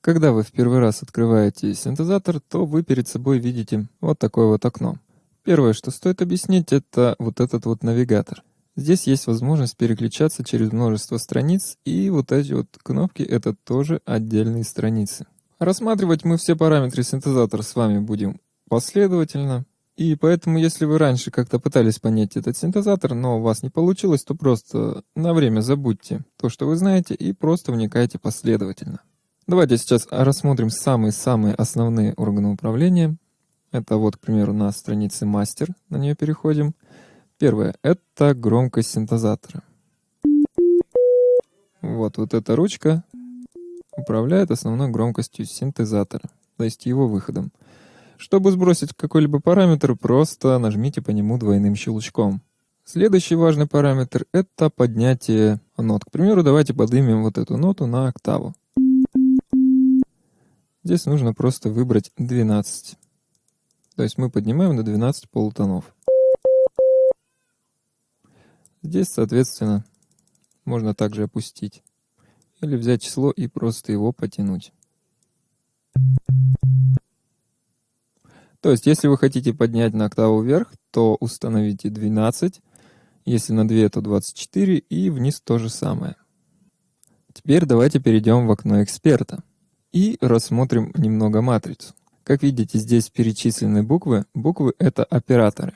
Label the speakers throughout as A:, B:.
A: Когда вы в первый раз открываете синтезатор, то вы перед собой видите вот такое вот окно. Первое, что стоит объяснить, это вот этот вот навигатор. Здесь есть возможность переключаться через множество страниц, и вот эти вот кнопки — это тоже отдельные страницы. Рассматривать мы все параметры синтезатора с вами будем последовательно, и поэтому, если вы раньше как-то пытались понять этот синтезатор, но у вас не получилось, то просто на время забудьте то, что вы знаете, и просто вникайте последовательно. Давайте сейчас рассмотрим самые-самые основные органы управления. Это вот, к примеру, на странице мастер, на нее переходим. Первое — это громкость синтезатора. Вот, вот эта ручка управляет основной громкостью синтезатора, то есть его выходом. Чтобы сбросить какой-либо параметр, просто нажмите по нему двойным щелчком. Следующий важный параметр — это поднятие нот. К примеру, давайте поднимем вот эту ноту на октаву. Здесь нужно просто выбрать 12. То есть мы поднимаем на 12 полутонов. Здесь, соответственно, можно также опустить. Или взять число и просто его потянуть. То есть, если вы хотите поднять на октаву вверх, то установите 12, если на 2, то 24, и вниз то же самое. Теперь давайте перейдем в окно эксперта и рассмотрим немного матрицу. Как видите, здесь перечислены буквы. Буквы — это операторы.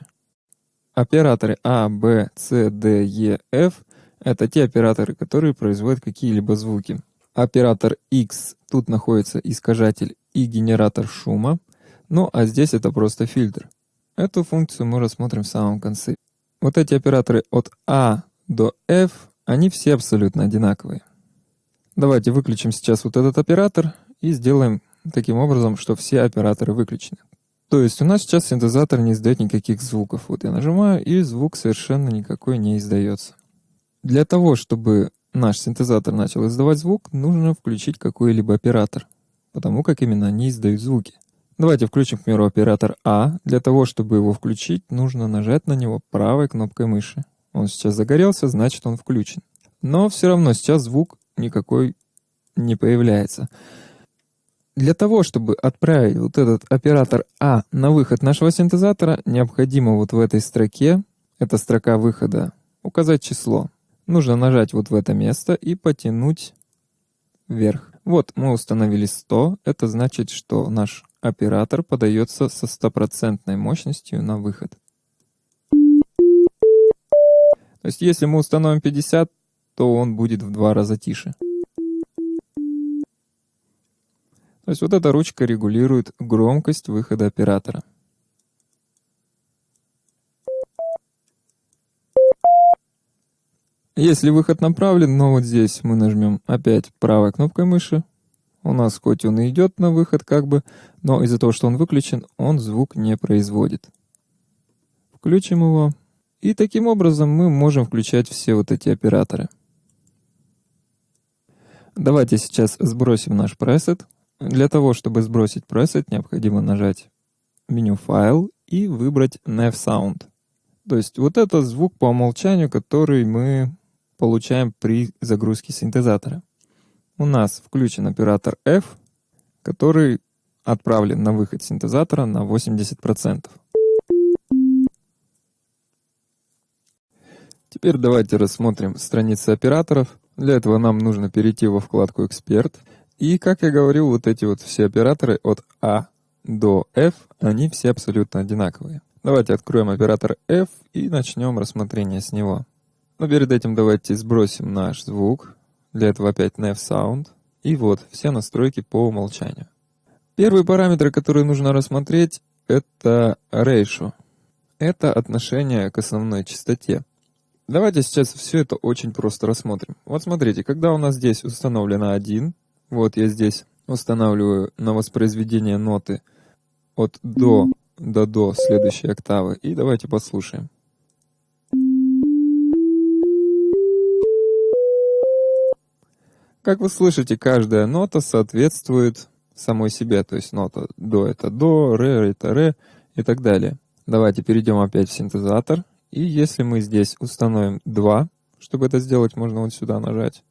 A: Операторы А, Б, С, Д, Е, Ф — это те операторы, которые производят какие-либо звуки. Оператор X — тут находится искажатель и генератор шума — ну, а здесь это просто фильтр. Эту функцию мы рассмотрим в самом конце. Вот эти операторы от A до F, они все абсолютно одинаковые. Давайте выключим сейчас вот этот оператор и сделаем таким образом, что все операторы выключены. То есть у нас сейчас синтезатор не издает никаких звуков. Вот я нажимаю, и звук совершенно никакой не издается. Для того, чтобы наш синтезатор начал издавать звук, нужно включить какой-либо оператор, потому как именно они издают звуки. Давайте включим, к примеру, оператор А. Для того, чтобы его включить, нужно нажать на него правой кнопкой мыши. Он сейчас загорелся, значит он включен. Но все равно сейчас звук никакой не появляется. Для того, чтобы отправить вот этот оператор А на выход нашего синтезатора, необходимо вот в этой строке, это строка выхода, указать число. Нужно нажать вот в это место и потянуть вверх. Вот мы установили 100, это значит, что наш Оператор подается со стопроцентной мощностью на выход. То есть если мы установим 50, то он будет в два раза тише. То есть вот эта ручка регулирует громкость выхода оператора. Если выход направлен, но вот здесь мы нажмем опять правой кнопкой мыши, у нас хоть он и идет на выход как бы, но из-за того, что он выключен, он звук не производит. Включим его. И таким образом мы можем включать все вот эти операторы. Давайте сейчас сбросим наш пресет. Для того, чтобы сбросить пресет, необходимо нажать меню «Файл» и выбрать «Nav Sound». То есть вот это звук по умолчанию, который мы получаем при загрузке синтезатора у нас включен оператор F, который отправлен на выход синтезатора на 80%. Теперь давайте рассмотрим страницы операторов. Для этого нам нужно перейти во вкладку «Эксперт». И, как я говорил, вот эти вот все операторы от А до F, они все абсолютно одинаковые. Давайте откроем оператор F и начнем рассмотрение с него. Но перед этим давайте сбросим наш звук, для этого опять nav sound. И вот, все настройки по умолчанию. Первый параметр, который нужно рассмотреть, это ratio. Это отношение к основной частоте. Давайте сейчас все это очень просто рассмотрим. Вот смотрите, когда у нас здесь установлено 1, вот я здесь устанавливаю на воспроизведение ноты от до до до следующей октавы. И давайте послушаем. Как вы слышите, каждая нота соответствует самой себе, то есть нота до это до, ре это ре и так далее. Давайте перейдем опять в синтезатор. И если мы здесь установим 2, чтобы это сделать, можно вот сюда нажать,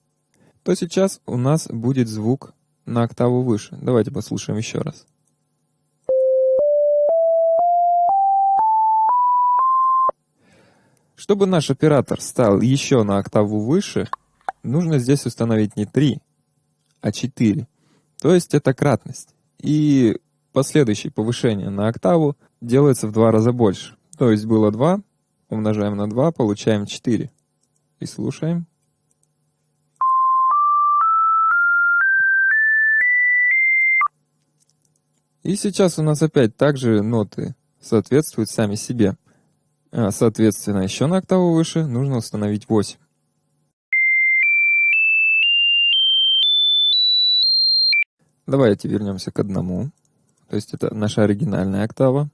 A: то сейчас у нас будет звук на октаву выше. Давайте послушаем еще раз. Чтобы наш оператор стал еще на октаву выше, нужно здесь установить не 3, а 4. То есть это кратность. И последующее повышение на октаву делается в два раза больше. То есть было 2, умножаем на 2, получаем 4. И слушаем. И сейчас у нас опять также ноты соответствуют сами себе. А, соответственно, еще на октаву выше нужно установить 8. Давайте вернемся к одному. То есть это наша оригинальная октава.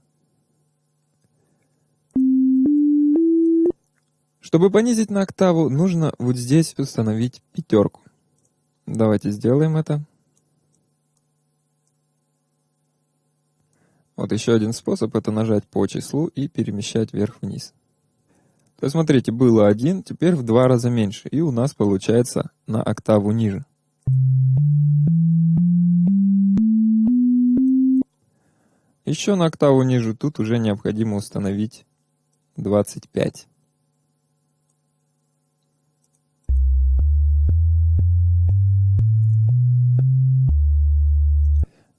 A: Чтобы понизить на октаву, нужно вот здесь установить пятерку. Давайте сделаем это. Вот еще один способ это нажать по числу и перемещать вверх-вниз. То есть смотрите, было один, теперь в два раза меньше, и у нас получается на октаву ниже. Еще на октаву ниже тут уже необходимо установить 25.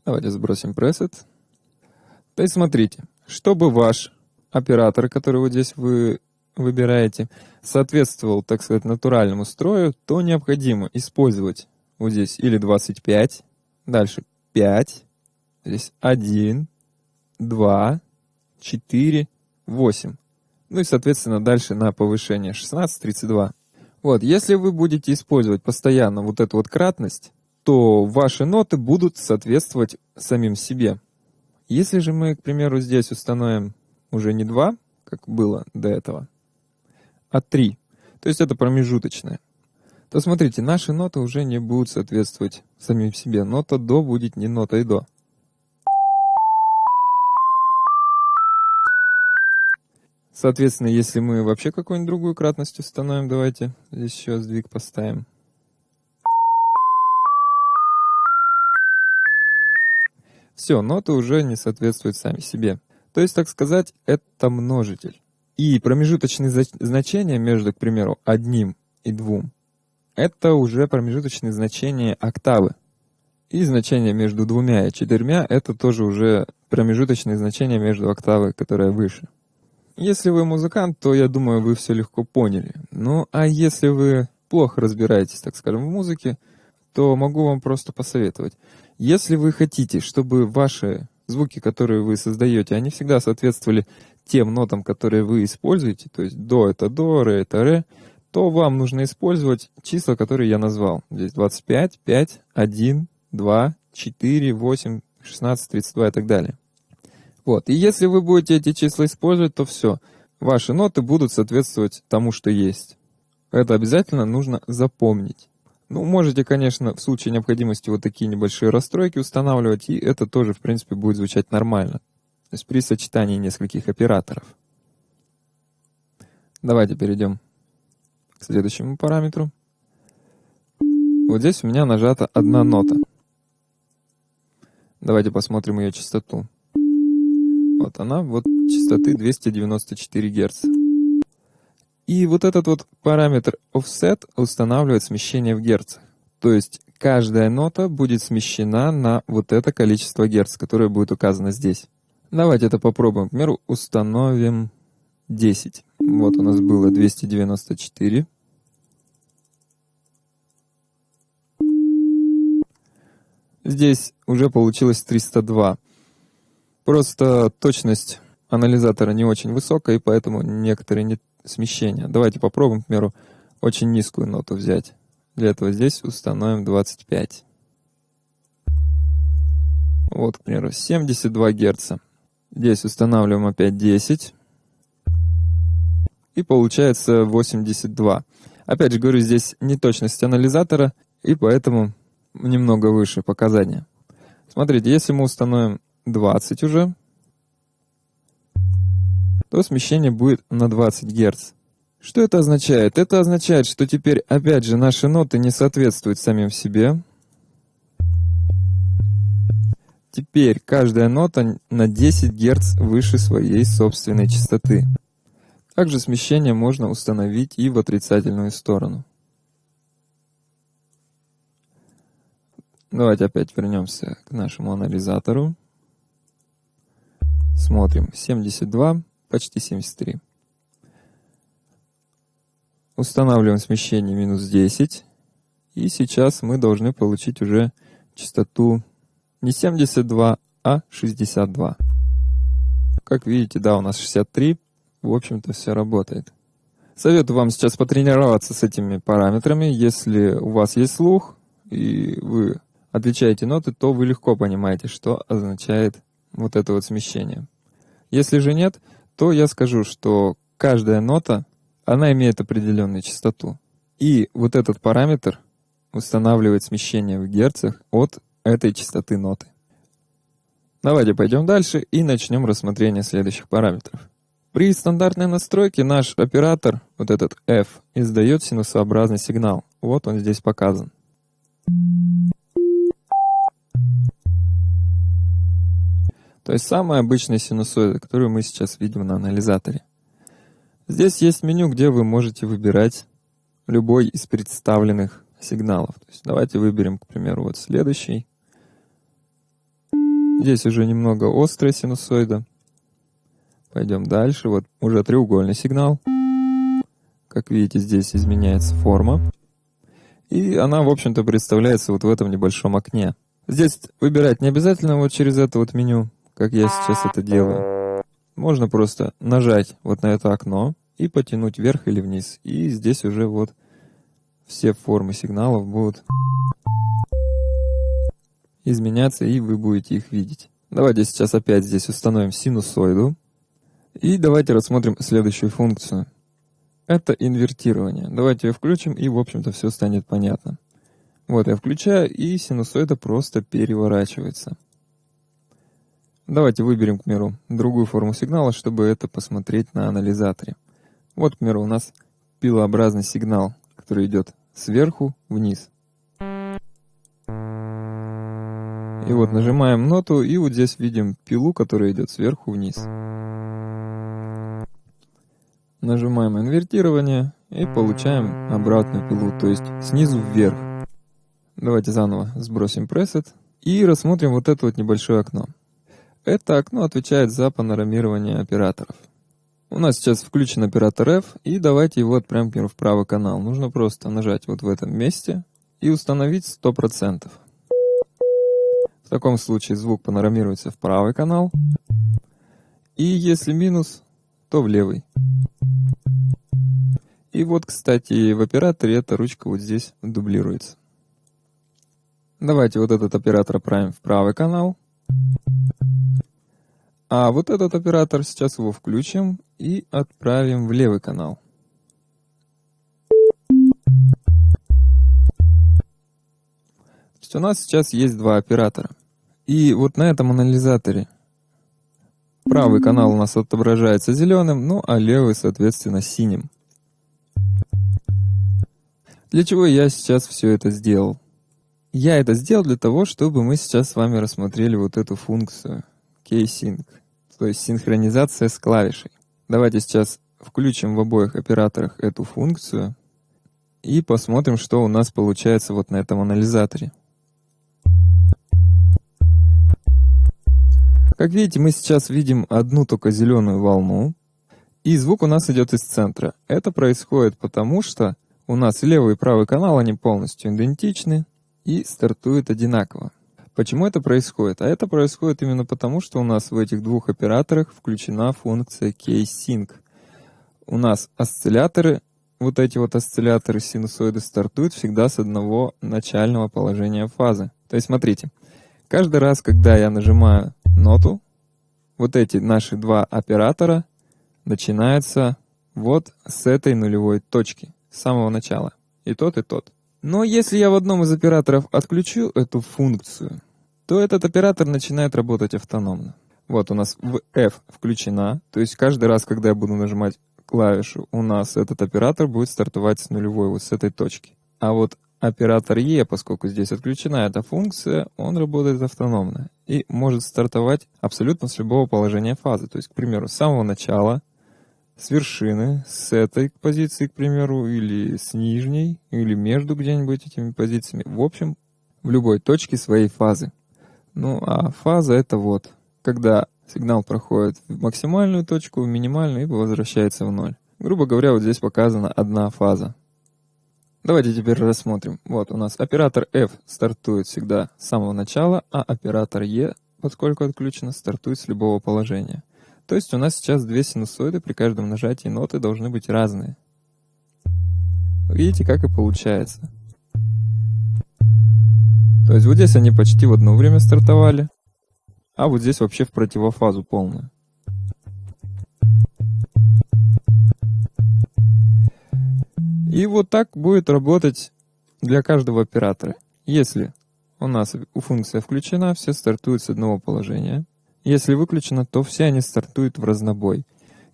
A: Давайте сбросим пресет. То есть смотрите, чтобы ваш оператор, который вот здесь вы выбираете, соответствовал, так сказать, натуральному строю, то необходимо использовать вот здесь или 25, дальше 5, здесь 1, 2, 4, 8. Ну и, соответственно, дальше на повышение 16, 32. Вот, если вы будете использовать постоянно вот эту вот кратность, то ваши ноты будут соответствовать самим себе. Если же мы, к примеру, здесь установим уже не 2, как было до этого, а 3, то есть это промежуточное, то смотрите, наши ноты уже не будут соответствовать самим себе. Нота до будет не нотой до. Соответственно, если мы вообще какую-нибудь другую кратность установим, давайте здесь еще сдвиг поставим. Все, ноты уже не соответствуют сами себе. То есть, так сказать, это множитель. И промежуточные значения между, к примеру, одним и двум, это уже промежуточные значения октавы. И значение между двумя и четырьмя — это тоже уже промежуточные значения между октавой, которая выше. Если вы музыкант, то, я думаю, вы все легко поняли. Ну, а если вы плохо разбираетесь, так скажем, в музыке, то могу вам просто посоветовать. Если вы хотите, чтобы ваши звуки, которые вы создаете, они всегда соответствовали тем нотам, которые вы используете, то есть до это до, ре это ре, то вам нужно использовать числа, которые я назвал. Здесь 25, 5, 1, 2, 4, 8, 16, 32 и так далее. Вот. И если вы будете эти числа использовать, то все. Ваши ноты будут соответствовать тому, что есть. Это обязательно нужно запомнить. Ну, можете, конечно, в случае необходимости вот такие небольшие расстройки устанавливать, и это тоже, в принципе, будет звучать нормально. То есть при сочетании нескольких операторов. Давайте перейдем к следующему параметру. Вот здесь у меня нажата одна нота. Давайте посмотрим ее частоту. Вот она, вот частоты 294 Гц. И вот этот вот параметр offset устанавливает смещение в герцах. То есть каждая нота будет смещена на вот это количество герц, которое будет указано здесь. Давайте это попробуем. К примеру, установим 10. Вот у нас было 294. Здесь уже получилось 302. Просто точность анализатора не очень высокая, и поэтому некоторые не смещения. Давайте попробуем, к примеру, очень низкую ноту взять. Для этого здесь установим 25. Вот, к примеру, 72 Гц. Здесь устанавливаем опять 10. И получается 82. Опять же говорю, здесь неточность анализатора, и поэтому немного выше показания. Смотрите, если мы установим 20 уже, то смещение будет на 20 Гц. Что это означает? Это означает, что теперь опять же наши ноты не соответствуют самим себе. Теперь каждая нота на 10 Гц выше своей собственной частоты. Также смещение можно установить и в отрицательную сторону. Давайте опять вернемся к нашему анализатору. Смотрим. 72, почти 73. Устанавливаем смещение минус 10. И сейчас мы должны получить уже частоту не 72, а 62. Как видите, да, у нас 63. В общем-то, все работает. Советую вам сейчас потренироваться с этими параметрами. Если у вас есть слух, и вы отличаете ноты, то вы легко понимаете, что означает вот это вот смещение. Если же нет, то я скажу, что каждая нота, она имеет определенную частоту. И вот этот параметр устанавливает смещение в герцах от этой частоты ноты. Давайте пойдем дальше и начнем рассмотрение следующих параметров. При стандартной настройке наш оператор, вот этот F, издает синусообразный сигнал. Вот он здесь показан. То есть самая обычная синусоида, которую мы сейчас видим на анализаторе. Здесь есть меню, где вы можете выбирать любой из представленных сигналов. То есть давайте выберем, к примеру, вот следующий. Здесь уже немного острая синусоида. Пойдем дальше. Вот уже треугольный сигнал. Как видите, здесь изменяется форма. И она, в общем-то, представляется вот в этом небольшом окне. Здесь выбирать не обязательно вот через это вот меню как я сейчас это делаю. Можно просто нажать вот на это окно и потянуть вверх или вниз. И здесь уже вот все формы сигналов будут изменяться, и вы будете их видеть. Давайте сейчас опять здесь установим синусоиду. И давайте рассмотрим следующую функцию. Это инвертирование. Давайте ее включим, и, в общем-то, все станет понятно. Вот я включаю, и синусоида просто переворачивается. Давайте выберем, к примеру, другую форму сигнала, чтобы это посмотреть на анализаторе. Вот, к примеру, у нас пилообразный сигнал, который идет сверху вниз. И вот нажимаем ноту, и вот здесь видим пилу, которая идет сверху вниз. Нажимаем инвертирование и получаем обратную пилу, то есть снизу вверх. Давайте заново сбросим пресет и рассмотрим вот это вот небольшое окно. Это окно отвечает за панорамирование операторов. У нас сейчас включен оператор F, и давайте его отправим в правый канал. Нужно просто нажать вот в этом месте и установить 100%. В таком случае звук панорамируется в правый канал, и если минус, то в левый. И вот, кстати, в операторе эта ручка вот здесь дублируется. Давайте вот этот оператор отправим в правый канал. А вот этот оператор, сейчас его включим и отправим в левый канал. То есть у нас сейчас есть два оператора. И вот на этом анализаторе правый канал у нас отображается зеленым, ну а левый, соответственно, синим. Для чего я сейчас все это сделал? Я это сделал для того, чтобы мы сейчас с вами рассмотрели вот эту функцию — K-Sync, то есть синхронизация с клавишей. Давайте сейчас включим в обоих операторах эту функцию и посмотрим, что у нас получается вот на этом анализаторе. Как видите, мы сейчас видим одну только зеленую волну, и звук у нас идет из центра. Это происходит потому, что у нас левый и правый канал, они полностью идентичны и стартуют одинаково. Почему это происходит? А это происходит именно потому, что у нас в этих двух операторах включена функция K-Sync. У нас осцилляторы, вот эти вот осцилляторы синусоиды стартуют всегда с одного начального положения фазы. То есть смотрите, каждый раз, когда я нажимаю ноту, вот эти наши два оператора начинаются вот с этой нулевой точки, с самого начала. И тот, и тот. Но если я в одном из операторов отключу эту функцию, то этот оператор начинает работать автономно. Вот у нас в F включена, то есть каждый раз, когда я буду нажимать клавишу, у нас этот оператор будет стартовать с нулевой, вот с этой точки. А вот оператор E, поскольку здесь отключена эта функция, он работает автономно. и может стартовать абсолютно с любого положения фазы. То есть, к примеру, с самого начала, с вершины, с этой позиции, к примеру, или с нижней, или между где-нибудь этими позициями. В общем, в любой точке своей фазы. Ну, а фаза это вот, когда сигнал проходит в максимальную точку, в минимальную и возвращается в ноль. Грубо говоря, вот здесь показана одна фаза. Давайте теперь рассмотрим. Вот у нас оператор F стартует всегда с самого начала, а оператор E, поскольку отключено, стартует с любого положения. То есть у нас сейчас две синусоиды, при каждом нажатии ноты должны быть разные. Видите, как и получается. То есть вот здесь они почти в одно время стартовали, а вот здесь вообще в противофазу полную. И вот так будет работать для каждого оператора. Если у нас у функция включена, все стартуют с одного положения. Если выключена, то все они стартуют в разнобой.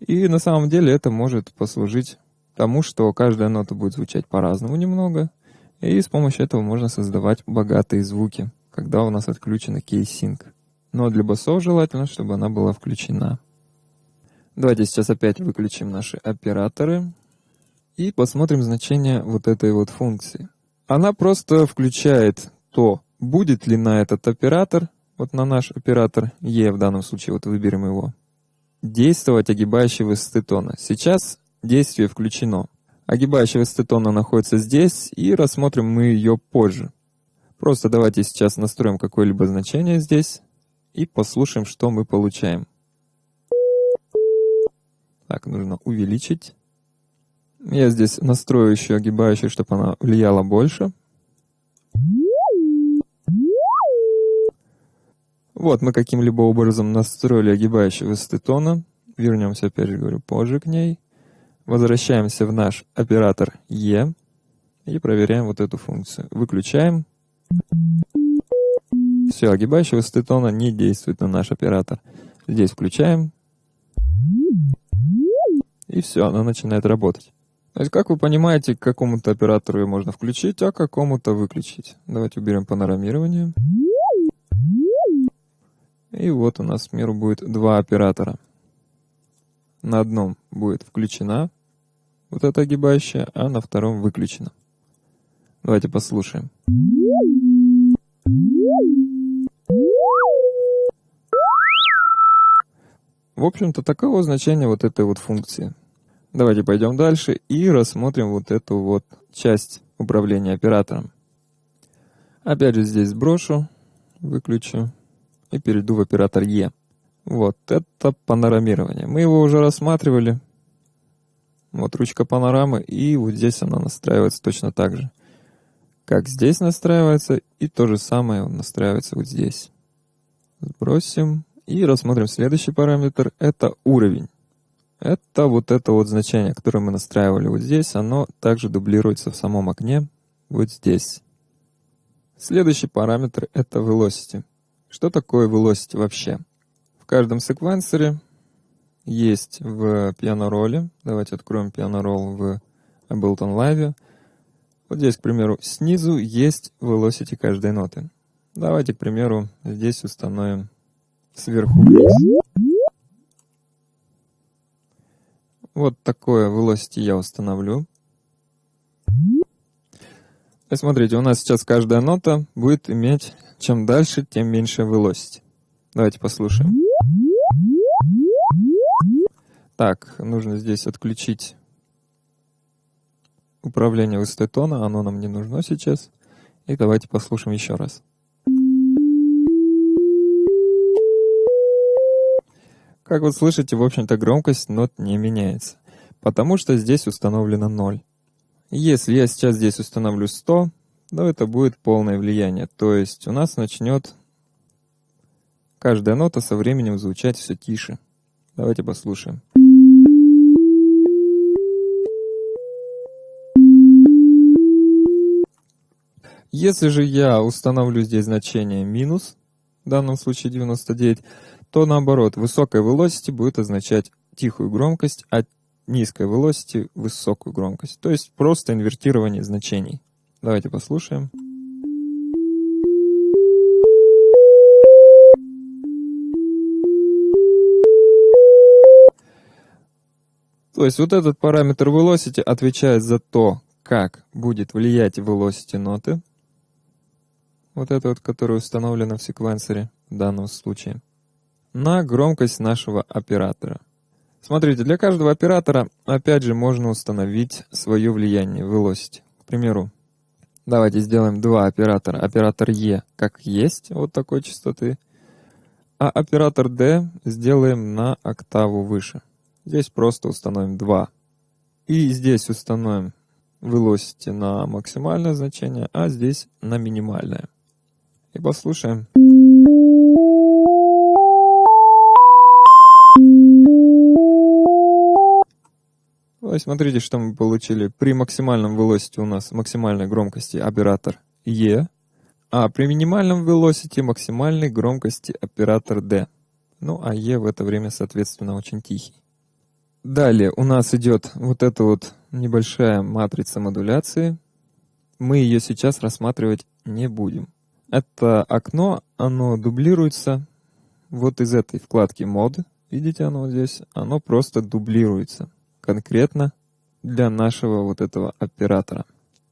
A: И на самом деле это может послужить тому, что каждая нота будет звучать по-разному немного, и с помощью этого можно создавать богатые звуки, когда у нас отключена key sync. Но для басов желательно, чтобы она была включена. Давайте сейчас опять выключим наши операторы и посмотрим значение вот этой вот функции. Она просто включает то, будет ли на этот оператор, вот на наш оператор E в данном случае, вот выберем его, действовать огибающий высоты тона. Сейчас действие включено. Огибающая высоты тона находится здесь, и рассмотрим мы ее позже. Просто давайте сейчас настроим какое-либо значение здесь и послушаем, что мы получаем. Так, нужно увеличить. Я здесь настрою еще огибающую, чтобы она влияла больше. Вот мы каким-либо образом настроили огибающую высоты тона. Вернемся, опять же говорю, позже к ней. Возвращаемся в наш оператор E и проверяем вот эту функцию. Выключаем. Все, огибающая высоты тона не действует на наш оператор. Здесь включаем. И все, она начинает работать. То есть, как вы понимаете, к какому-то оператору ее можно включить, а к какому-то выключить. Давайте уберем панорамирование. И вот у нас в миру будет два оператора. На одном будет включена вот эта огибающая, а на втором выключена. Давайте послушаем. В общем-то, таково значение вот этой вот функции. Давайте пойдем дальше и рассмотрим вот эту вот часть управления оператором. Опять же здесь сброшу, выключу и перейду в оператор E. Вот это панорамирование. Мы его уже рассматривали. Вот ручка панорамы, и вот здесь она настраивается точно так же. Как здесь настраивается, и то же самое настраивается вот здесь. Сбросим и рассмотрим следующий параметр. Это уровень. Это вот это вот значение, которое мы настраивали вот здесь, оно также дублируется в самом окне вот здесь. Следующий параметр — это velocity. Что такое velocity вообще? В каждом секвенсоре есть в пиано-роле, давайте откроем пиано-ролл в Ableton Live. Вот здесь, к примеру, снизу есть velocity каждой ноты. Давайте, к примеру, здесь установим сверху. Вот такое velocity я установлю. И смотрите, у нас сейчас каждая нота будет иметь, чем дальше, тем меньше velocity. Давайте послушаем. Так, нужно здесь отключить управление высотой тона, оно нам не нужно сейчас. И давайте послушаем еще раз. Как вы слышите, в общем-то громкость нот не меняется, потому что здесь установлено 0. Если я сейчас здесь установлю 100, то это будет полное влияние, то есть у нас начнет каждая нота со временем звучать все тише. Давайте послушаем. Если же я установлю здесь значение минус, в данном случае 99, то наоборот, высокая velocity будет означать тихую громкость, а низкой velocity, высокую громкость. То есть просто инвертирование значений. Давайте послушаем. То есть вот этот параметр velocity отвечает за то, как будет влиять velocity ноты. Вот это вот, которое установлено в секвенсоре в данном случае. На громкость нашего оператора. Смотрите, для каждого оператора, опять же, можно установить свое влияние, velocity. К примеру, давайте сделаем два оператора. Оператор E как есть, вот такой частоты, а оператор D сделаем на октаву выше. Здесь просто установим 2. И здесь установим velocity на максимальное значение, а здесь на минимальное. И послушаем. Ой, смотрите, что мы получили. При максимальном velocity у нас максимальной громкости оператор E, а при минимальном velocity максимальной громкости оператор D. Ну, а E в это время, соответственно, очень тихий. Далее у нас идет вот эта вот небольшая матрица модуляции. Мы ее сейчас рассматривать не будем. Это окно, оно дублируется вот из этой вкладки мод. Видите оно вот здесь? Оно просто дублируется конкретно для нашего вот этого оператора.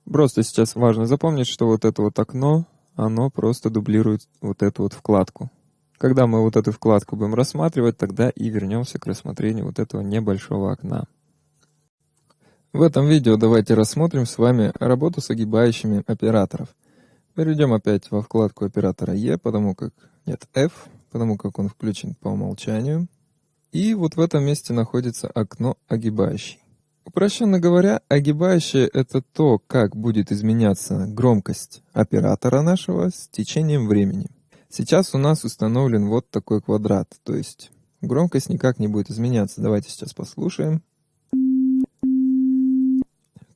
A: Просто сейчас важно запомнить, что вот это вот окно, оно просто дублирует вот эту вот вкладку. Когда мы вот эту вкладку будем рассматривать, тогда и вернемся к рассмотрению вот этого небольшого окна. В этом видео давайте рассмотрим с вами работу с огибающими операторов. Перейдем опять во вкладку оператора E, потому как нет F, потому как он включен по умолчанию. И вот в этом месте находится окно огибающий. Упрощенно говоря, огибающее — это то, как будет изменяться громкость оператора нашего с течением времени. Сейчас у нас установлен вот такой квадрат, то есть громкость никак не будет изменяться. Давайте сейчас послушаем.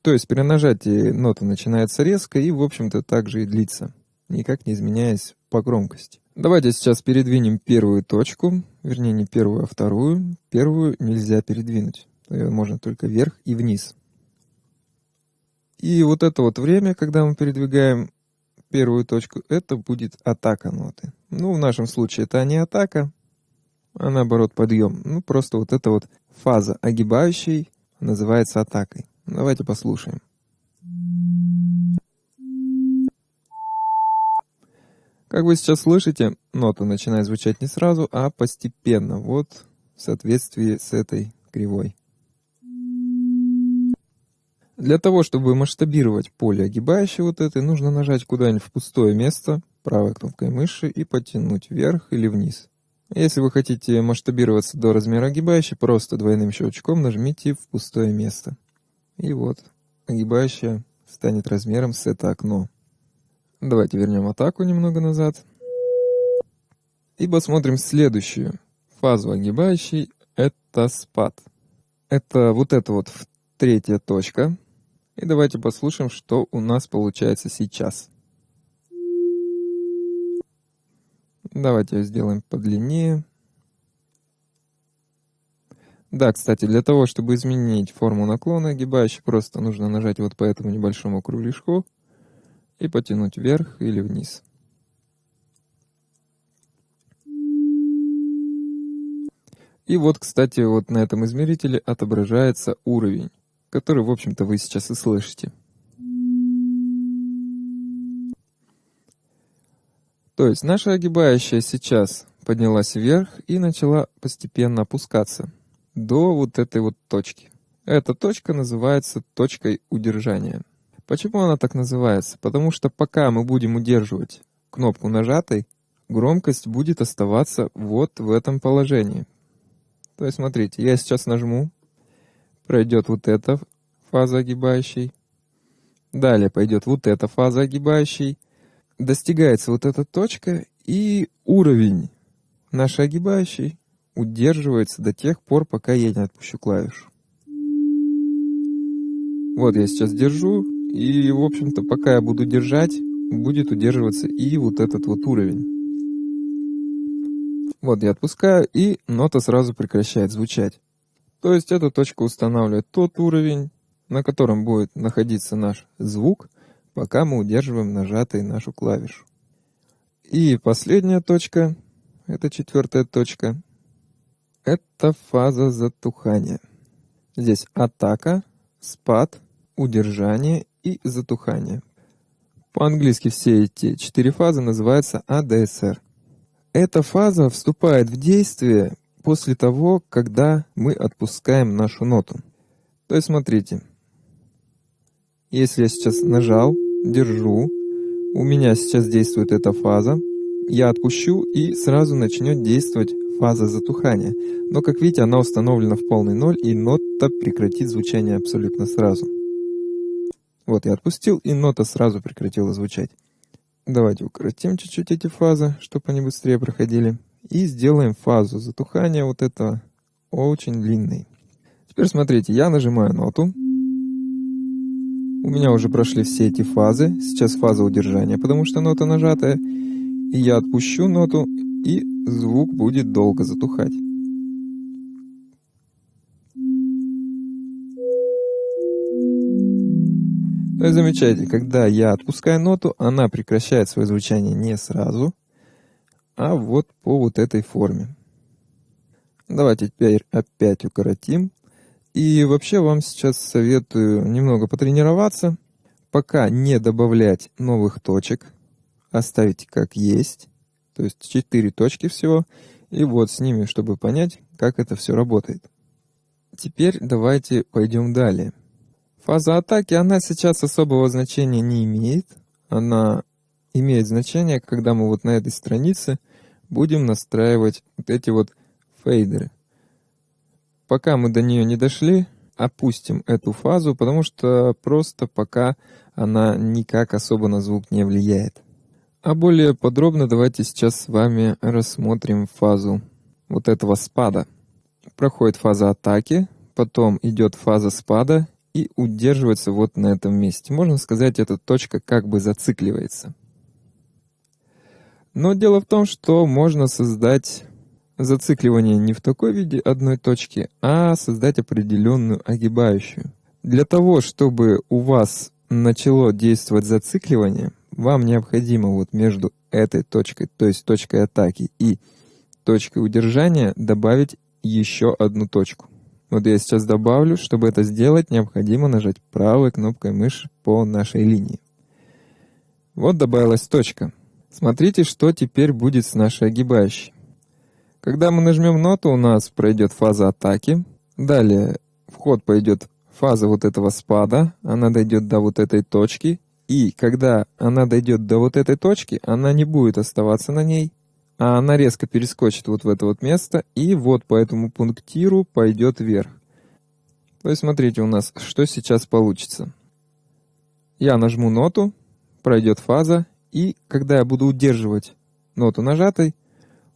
A: То есть при нажатии нота начинается резко и, в общем-то, также и длится, никак не изменяясь по громкости. Давайте сейчас передвинем первую точку, вернее не первую, а вторую. Первую нельзя передвинуть, ее можно только вверх и вниз. И вот это вот время, когда мы передвигаем первую точку, это будет атака ноты. Ну, в нашем случае это не атака, а наоборот подъем. Ну, просто вот эта вот фаза огибающей называется атакой. Давайте послушаем. Как вы сейчас слышите, нота начинает звучать не сразу, а постепенно, вот в соответствии с этой кривой. Для того, чтобы масштабировать поле огибающей вот этой, нужно нажать куда-нибудь в пустое место правой кнопкой мыши и потянуть вверх или вниз. Если вы хотите масштабироваться до размера огибающей, просто двойным щелчком нажмите в пустое место. И вот, огибающая станет размером с это окно. Давайте вернем атаку немного назад. И посмотрим следующую фазу огибающей. Это спад. Это вот эта вот третья точка, и давайте послушаем, что у нас получается сейчас. Давайте сделаем подлиннее. Да, кстати, для того, чтобы изменить форму наклона огибающей, просто нужно нажать вот по этому небольшому кругляшку и потянуть вверх или вниз. И вот, кстати, вот на этом измерителе отображается уровень который, в общем-то, вы сейчас и слышите. То есть наша огибающая сейчас поднялась вверх и начала постепенно опускаться до вот этой вот точки. Эта точка называется точкой удержания. Почему она так называется? Потому что пока мы будем удерживать кнопку нажатой, громкость будет оставаться вот в этом положении. То есть смотрите, я сейчас нажму, пройдет вот эта фаза огибающей. Далее пойдет вот эта фаза огибающей. Достигается вот эта точка, и уровень нашей огибающей удерживается до тех пор, пока я не отпущу клавишу. Вот я сейчас держу, и, в общем-то, пока я буду держать, будет удерживаться и вот этот вот уровень. Вот я отпускаю, и нота сразу прекращает звучать. То есть эта точка устанавливает тот уровень, на котором будет находиться наш звук, пока мы удерживаем нажатой нашу клавишу. И последняя точка, это четвертая точка, это фаза затухания. Здесь атака, спад, удержание и затухание. По-английски все эти четыре фазы называются ADSR. Эта фаза вступает в действие после того, когда мы отпускаем нашу ноту. То есть смотрите, если я сейчас нажал, держу, у меня сейчас действует эта фаза, я отпущу и сразу начнет действовать фаза затухания. Но как видите, она установлена в полный ноль и нота прекратит звучание абсолютно сразу. Вот я отпустил и нота сразу прекратила звучать. Давайте укоротим чуть-чуть эти фазы, чтобы они быстрее проходили. И сделаем фазу затухания вот этого очень длинной. Теперь смотрите, я нажимаю ноту. У меня уже прошли все эти фазы. Сейчас фаза удержания, потому что нота нажатая. И я отпущу ноту, и звук будет долго затухать. То есть замечайте, когда я отпускаю ноту, она прекращает свое звучание не сразу, а вот по вот этой форме. Давайте теперь опять укоротим. И вообще вам сейчас советую немного потренироваться, пока не добавлять новых точек, оставить как есть, то есть 4 точки всего, и вот с ними, чтобы понять, как это все работает. Теперь давайте пойдем далее. Фаза атаки, она сейчас особого значения не имеет. Она имеет значение, когда мы вот на этой странице будем настраивать вот эти вот фейдеры. Пока мы до нее не дошли, опустим эту фазу, потому что просто пока она никак особо на звук не влияет. А более подробно давайте сейчас с вами рассмотрим фазу вот этого спада. Проходит фаза атаки, потом идет фаза спада и удерживается вот на этом месте. Можно сказать, эта точка как бы зацикливается. Но дело в том, что можно создать зацикливание не в такой виде одной точки, а создать определенную огибающую. Для того, чтобы у вас начало действовать зацикливание, вам необходимо вот между этой точкой, то есть точкой атаки и точкой удержания добавить еще одну точку. Вот я сейчас добавлю, чтобы это сделать, необходимо нажать правой кнопкой мыши по нашей линии. Вот добавилась точка. Смотрите, что теперь будет с нашей огибающей. Когда мы нажмем ноту, у нас пройдет фаза атаки. Далее в ход пойдет фаза вот этого спада. Она дойдет до вот этой точки. И когда она дойдет до вот этой точки, она не будет оставаться на ней, а она резко перескочит вот в это вот место, и вот по этому пунктиру пойдет вверх. То есть смотрите у нас, что сейчас получится. Я нажму ноту, пройдет фаза, и когда я буду удерживать ноту нажатой,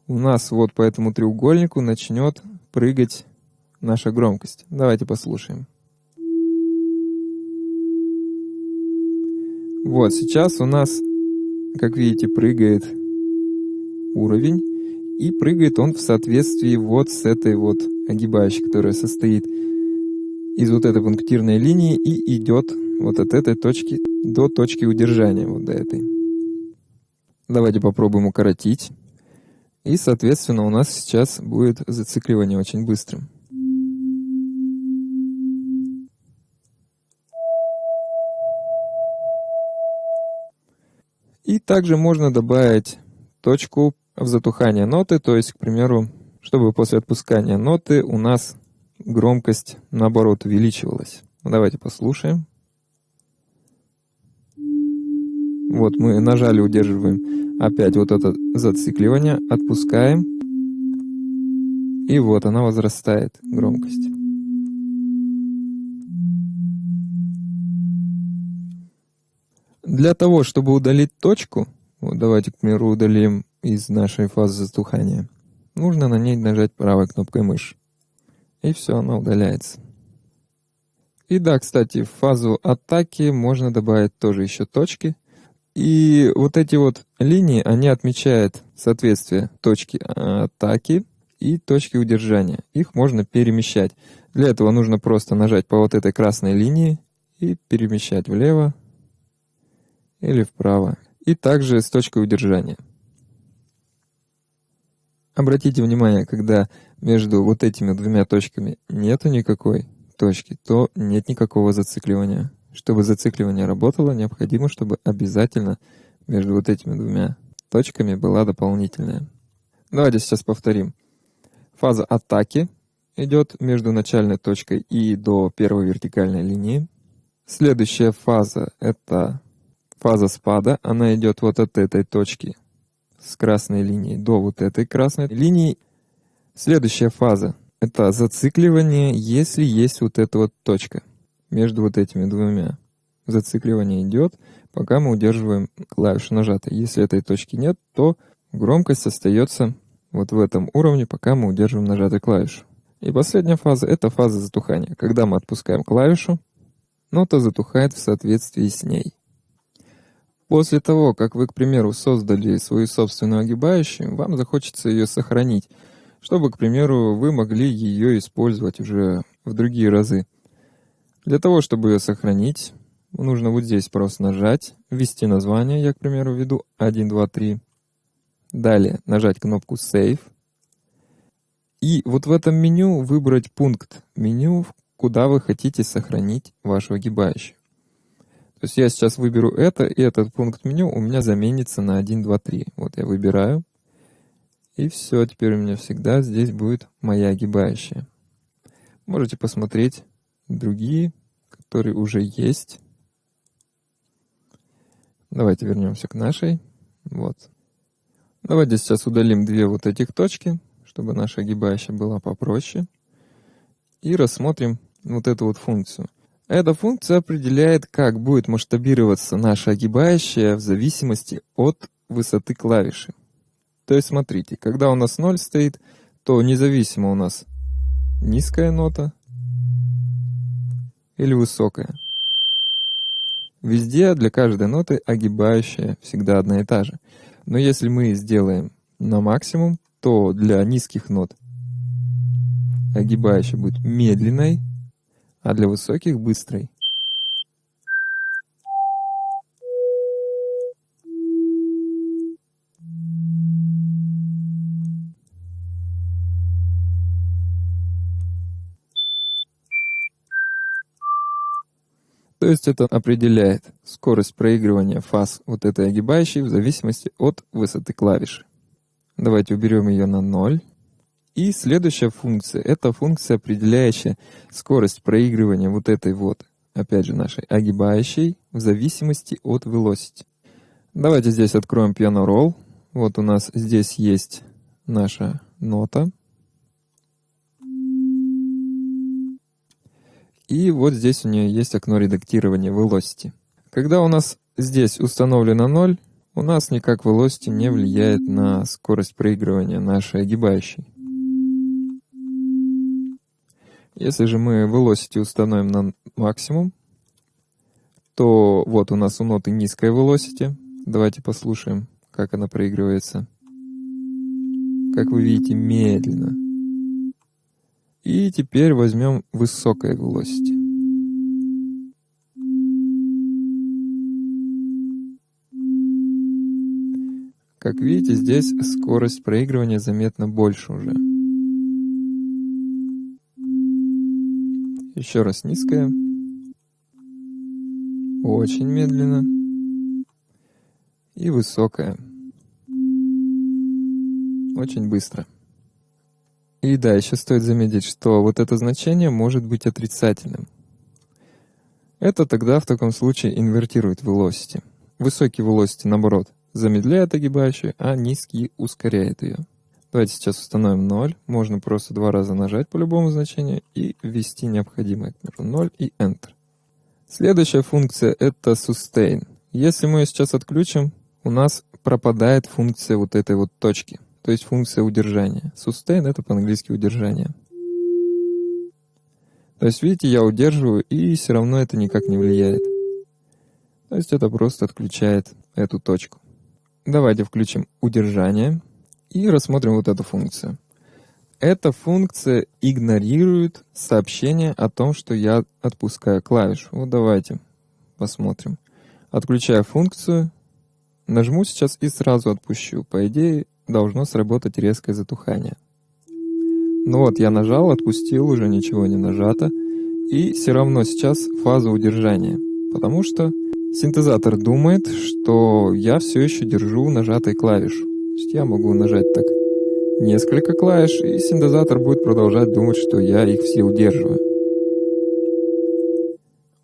A: у нас вот по этому треугольнику начнет прыгать наша громкость. Давайте послушаем. Вот, сейчас у нас, как видите, прыгает уровень, и прыгает он в соответствии вот с этой вот огибающей, которая состоит из вот этой пунктирной линии и идет вот от этой точки до точки удержания, вот до этой. Давайте попробуем укоротить. И, соответственно, у нас сейчас будет зацикливание очень быстрым. И также можно добавить точку в затухание ноты, то есть, к примеру, чтобы после отпускания ноты у нас громкость, наоборот, увеличивалась. Давайте послушаем. Вот мы нажали, удерживаем опять вот это зацикливание, отпускаем. И вот она возрастает, громкость. Для того, чтобы удалить точку, вот давайте, к примеру, удалим из нашей фазы затухания. Нужно на ней нажать правой кнопкой мыши. И все, она удаляется. И да, кстати, в фазу атаки можно добавить тоже еще точки. И вот эти вот линии, они отмечают соответствие точки атаки и точки удержания. Их можно перемещать. Для этого нужно просто нажать по вот этой красной линии и перемещать влево или вправо и также с точкой удержания. Обратите внимание, когда между вот этими двумя точками нету никакой точки, то нет никакого зацикливания. Чтобы зацикливание работало, необходимо, чтобы обязательно между вот этими двумя точками была дополнительная. Давайте сейчас повторим. Фаза атаки идет между начальной точкой и до первой вертикальной линии. Следующая фаза — это фаза спада. Она идет вот от этой точки с красной линией до вот этой красной линии. Следующая фаза — это зацикливание, если есть вот эта вот точка между вот этими двумя. Зацикливание идет, пока мы удерживаем клавишу нажатой. Если этой точки нет, то громкость остается вот в этом уровне, пока мы удерживаем нажатую клавишу. И последняя фаза — это фаза затухания. Когда мы отпускаем клавишу, нота затухает в соответствии с ней. После того, как вы, к примеру, создали свою собственную огибающую, вам захочется ее сохранить, чтобы, к примеру, вы могли ее использовать уже в другие разы. Для того, чтобы ее сохранить, нужно вот здесь просто нажать, ввести название, я, к примеру, введу 1, 2, 3. Далее нажать кнопку Save. И вот в этом меню выбрать пункт меню, куда вы хотите сохранить вашу огибающую. То есть я сейчас выберу это, и этот пункт меню у меня заменится на 1, 2, 3. Вот я выбираю. И все, теперь у меня всегда здесь будет моя огибающая. Можете посмотреть другие, которые уже есть. Давайте вернемся к нашей. Вот. Давайте сейчас удалим две вот этих точки, чтобы наша огибающая была попроще. И рассмотрим вот эту вот функцию. Эта функция определяет, как будет масштабироваться наша огибающая в зависимости от высоты клавиши. То есть смотрите, когда у нас 0 стоит, то независимо у нас низкая нота или высокая. Везде для каждой ноты огибающая всегда одна и та же. Но если мы сделаем на максимум, то для низких нот огибающая будет медленной, а для высоких — быстрой. То есть это определяет скорость проигрывания фаз вот этой огибающей в зависимости от высоты клавиши. Давайте уберем ее на 0. И следующая функция — это функция, определяющая скорость проигрывания вот этой вот, опять же, нашей огибающей в зависимости от velocity. Давайте здесь откроем Piano Roll. Вот у нас здесь есть наша нота. И вот здесь у нее есть окно редактирования Velocity. Когда у нас здесь установлено 0, у нас никак Velocity не влияет на скорость проигрывания нашей огибающей. Если же мы Velocity установим на максимум, то вот у нас у ноты низкая Velocity. Давайте послушаем, как она проигрывается. Как вы видите, медленно. И теперь возьмем высокое velocity. Как видите, здесь скорость проигрывания заметно больше уже. Еще раз низкая. Очень медленно. И высокая. Очень быстро. И да, еще стоит заметить, что вот это значение может быть отрицательным. Это тогда в таком случае инвертирует velocity. Высокий velocity, наоборот, замедляет огибающую, а низкий ускоряет ее. Давайте сейчас установим 0. Можно просто два раза нажать по любому значению и ввести необходимое, к примеру, 0 и Enter. Следующая функция — это sustain. Если мы ее сейчас отключим, у нас пропадает функция вот этой вот точки — то есть функция удержания. Sustain — это по-английски удержание. То есть, видите, я удерживаю, и все равно это никак не влияет. То есть это просто отключает эту точку. Давайте включим удержание и рассмотрим вот эту функцию. Эта функция игнорирует сообщение о том, что я отпускаю клавишу. Вот давайте посмотрим. Отключаю функцию, нажму сейчас и сразу отпущу. По идее, должно сработать резкое затухание. Ну вот, я нажал, отпустил, уже ничего не нажато. и все равно сейчас фаза удержания, потому что синтезатор думает, что я все еще держу нажатой клавишу. То есть я могу нажать так несколько клавиш, и синтезатор будет продолжать думать, что я их все удерживаю.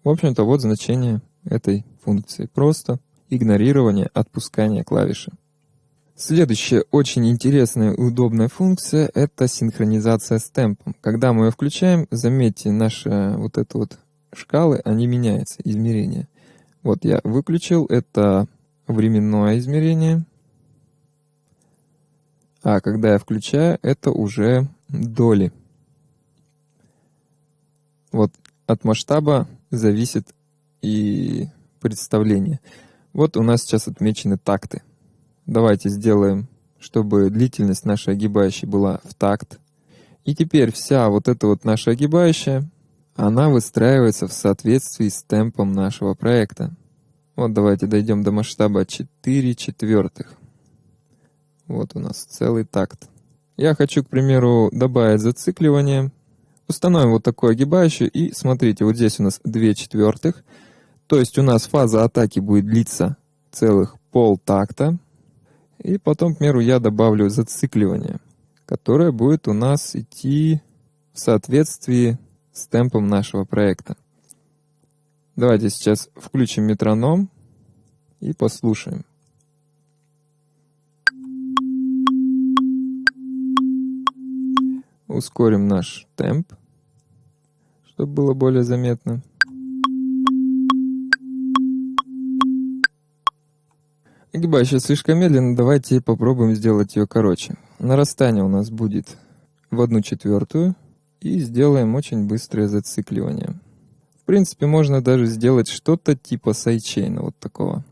A: В общем-то, вот значение этой функции. Просто игнорирование отпускания клавиши. Следующая очень интересная и удобная функция — это синхронизация с темпом. Когда мы ее включаем, заметьте, наши вот это вот шкалы, они меняются, измерения. Вот я выключил, это временное измерение. А когда я включаю, это уже доли. Вот от масштаба зависит и представление. Вот у нас сейчас отмечены такты. Давайте сделаем, чтобы длительность нашей огибающей была в такт. И теперь вся вот эта вот наша огибающая, она выстраивается в соответствии с темпом нашего проекта. Вот давайте дойдем до масштаба 4 четвертых. Вот у нас целый такт. Я хочу, к примеру, добавить зацикливание. Установим вот такую огибающую, и смотрите, вот здесь у нас 2 четвертых. То есть у нас фаза атаки будет длиться целых полтакта. И потом, к примеру, я добавлю зацикливание, которое будет у нас идти в соответствии с темпом нашего проекта. Давайте сейчас включим метроном и послушаем. Ускорим наш темп, чтобы было более заметно. Огибающая слишком медленно, давайте попробуем сделать ее короче. Нарастание у нас будет в одну четвертую и сделаем очень быстрое зацикливание. В принципе, можно даже сделать что-то типа сайдчейна вот такого.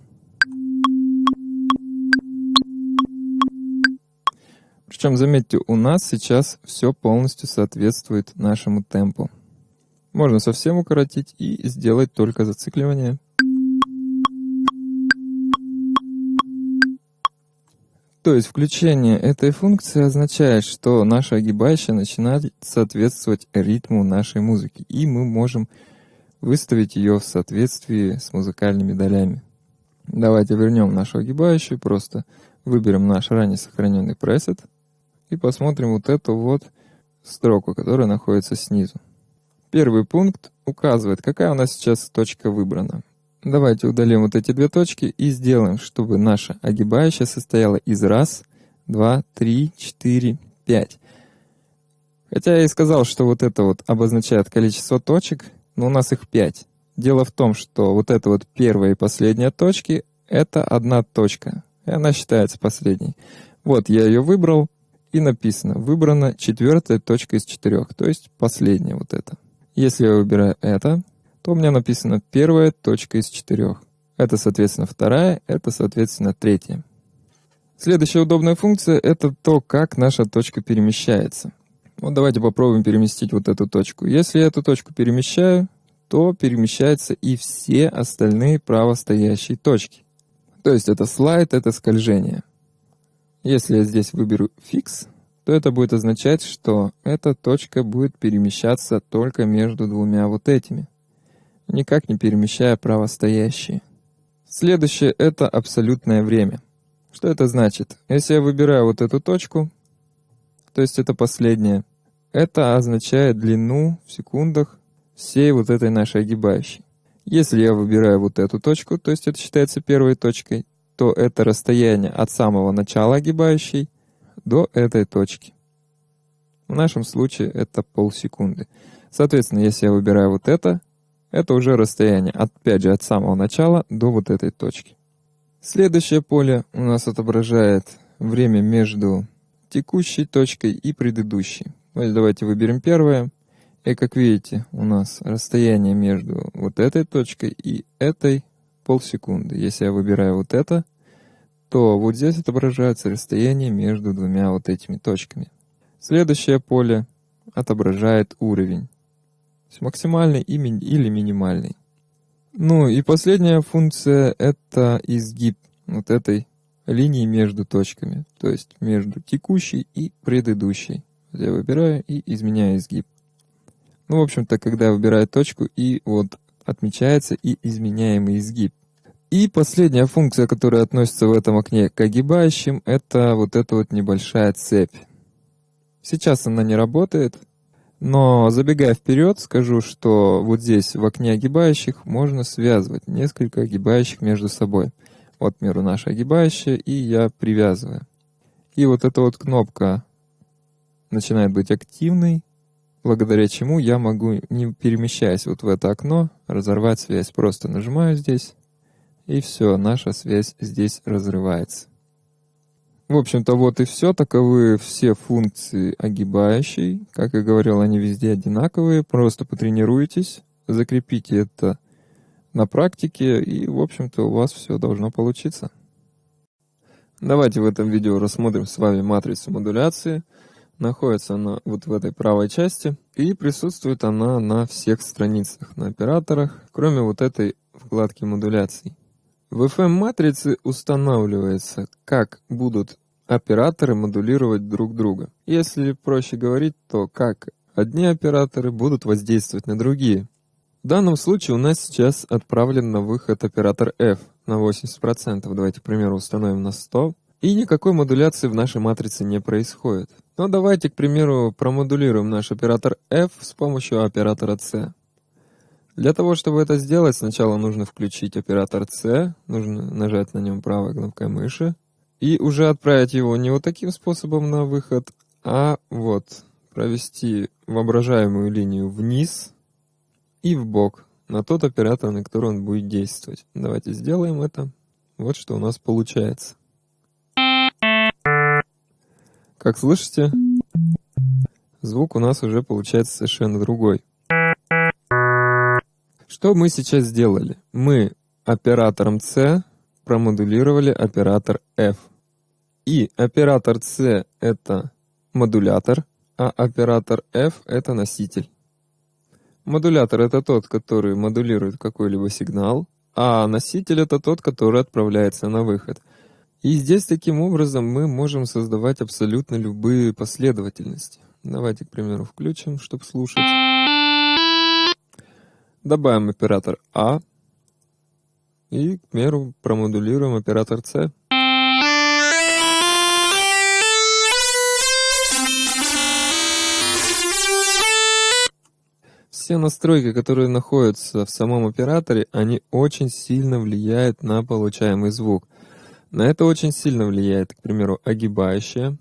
A: Причем, заметьте, у нас сейчас все полностью соответствует нашему темпу. Можно совсем укоротить и сделать только зацикливание. То есть включение этой функции означает, что наша огибающая начинает соответствовать ритму нашей музыки, и мы можем выставить ее в соответствии с музыкальными долями. Давайте вернем нашу огибающую, просто выберем наш ранее сохраненный пресет и посмотрим вот эту вот строку, которая находится снизу. Первый пункт указывает, какая у нас сейчас точка выбрана. Давайте удалим вот эти две точки и сделаем, чтобы наша огибающая состояла из раз, два, три, четыре, пять. Хотя я и сказал, что вот это вот обозначает количество точек, но у нас их пять. Дело в том, что вот это вот первая и последняя точки — это одна точка, и она считается последней. Вот я ее выбрал, и написано «Выбрана четвертая точка из четырех», то есть последняя вот это. Если я выбираю это, то у меня написано первая точка из четырех. Это, соответственно, вторая, это, соответственно, третья. Следующая удобная функция — это то, как наша точка перемещается. Вот давайте попробуем переместить вот эту точку. Если я эту точку перемещаю, то перемещаются и все остальные правостоящие точки. То есть это слайд, это скольжение. Если я здесь выберу фикс, то это будет означать, что эта точка будет перемещаться только между двумя вот этими никак не перемещая правостоящие. Следующее — это абсолютное время. Что это значит? Если я выбираю вот эту точку, то есть это последнее, это означает длину в секундах всей вот этой нашей огибающей. Если я выбираю вот эту точку, то есть это считается первой точкой, то это расстояние от самого начала огибающей до этой точки. В нашем случае это полсекунды. Соответственно, если я выбираю вот это, это уже расстояние, опять же, от самого начала до вот этой точки. Следующее поле у нас отображает время между текущей точкой и предыдущей. Вот давайте выберем первое. И как видите, у нас расстояние между вот этой точкой и этой полсекунды. Если я выбираю вот это, то вот здесь отображается расстояние между двумя вот этими точками. Следующее поле отображает уровень максимальный или минимальный. Ну и последняя функция — это изгиб вот этой линии между точками, то есть между текущей и предыдущей. Я выбираю и изменяю изгиб. Ну, в общем-то, когда я выбираю точку и вот отмечается и изменяемый изгиб. И последняя функция, которая относится в этом окне к огибающим, это вот эта вот небольшая цепь. Сейчас она не работает, но забегая вперед, скажу, что вот здесь в окне огибающих можно связывать несколько огибающих между собой. Вот, к примеру, наша огибающая, и я привязываю. И вот эта вот кнопка начинает быть активной, благодаря чему я могу, не перемещаясь вот в это окно, разорвать связь. Просто нажимаю здесь, и все, наша связь здесь разрывается. В общем-то, вот и все. Таковы все функции огибающей. Как я говорил, они везде одинаковые. Просто потренируйтесь, закрепите это на практике, и, в общем-то, у вас все должно получиться. Давайте в этом видео рассмотрим с вами матрицу модуляции. Находится она вот в этой правой части, и присутствует она на всех страницах, на операторах, кроме вот этой вкладки модуляции. В FM-матрице устанавливается, как будут операторы модулировать друг друга. Если проще говорить, то как одни операторы будут воздействовать на другие. В данном случае у нас сейчас отправлен на выход оператор F на 80%. Давайте, к примеру, установим на 100. И никакой модуляции в нашей матрице не происходит. Но давайте, к примеру, промодулируем наш оператор F с помощью оператора C. Для того, чтобы это сделать, сначала нужно включить оператор C, нужно нажать на нем правой кнопкой мыши, и уже отправить его не вот таким способом на выход, а вот провести воображаемую линию вниз и в бок на тот оператор, на который он будет действовать. Давайте сделаем это. Вот что у нас получается. Как слышите, звук у нас уже получается совершенно другой. Что мы сейчас сделали? Мы оператором C промодулировали оператор F. И оператор C это модулятор, а оператор F это носитель. Модулятор это тот, который модулирует какой-либо сигнал, а носитель это тот, который отправляется на выход. И здесь таким образом мы можем создавать абсолютно любые последовательности. Давайте, к примеру, включим, чтобы слушать. Добавим оператор А. И, к примеру, промодулируем оператор С. Все настройки, которые находятся в самом операторе, они очень сильно влияют на получаемый звук. На это очень сильно влияет, к примеру, огибающая.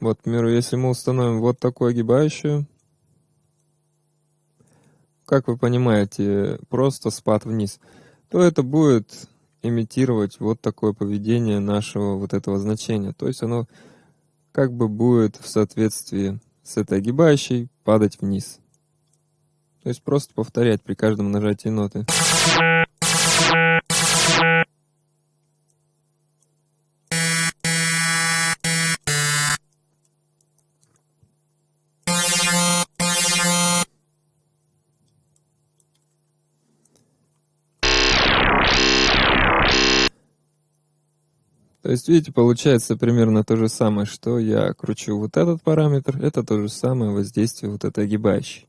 A: Вот, к примеру, если мы установим вот такую огибающую, как вы понимаете, просто спад вниз, то это будет имитировать вот такое поведение нашего вот этого значения. То есть оно как бы будет в соответствии с этой огибающей падать вниз. То есть просто повторять при каждом нажатии ноты. То есть, видите, получается примерно то же самое, что я кручу вот этот параметр, это то же самое воздействие вот этой огибающей.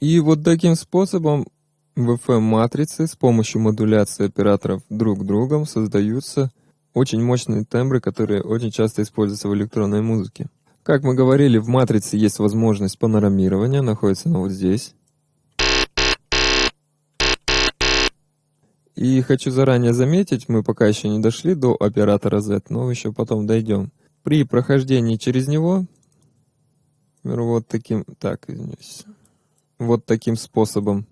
A: И вот таким способом в FM-матрице с помощью модуляции операторов друг другом создаются очень мощные тембры, которые очень часто используются в электронной музыке. Как мы говорили, в матрице есть возможность панорамирования, находится она вот здесь. И хочу заранее заметить, мы пока еще не дошли до оператора Z, но еще потом дойдем. При прохождении через него, вот таким, так, извиняюсь, вот таким способом,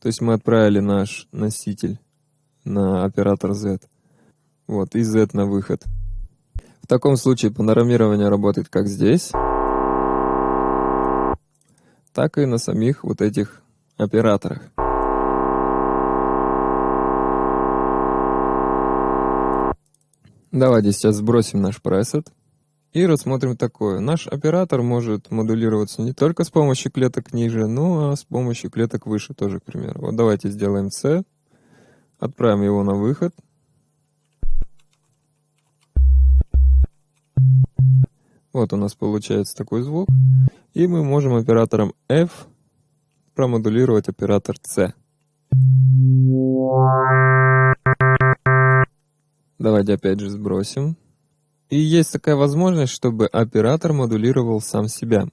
A: то есть мы отправили наш носитель на оператор Z, вот, и Z на выход. В таком случае панорамирование работает как здесь, так и на самих вот этих операторах. Давайте сейчас сбросим наш пресет и рассмотрим такое. Наш оператор может модулироваться не только с помощью клеток ниже, но а с помощью клеток выше тоже, к примеру. Вот давайте сделаем C, отправим его на выход. Вот у нас получается такой звук. И мы можем оператором F промодулировать оператор C. Давайте опять же сбросим. И есть такая возможность, чтобы оператор модулировал сам себя.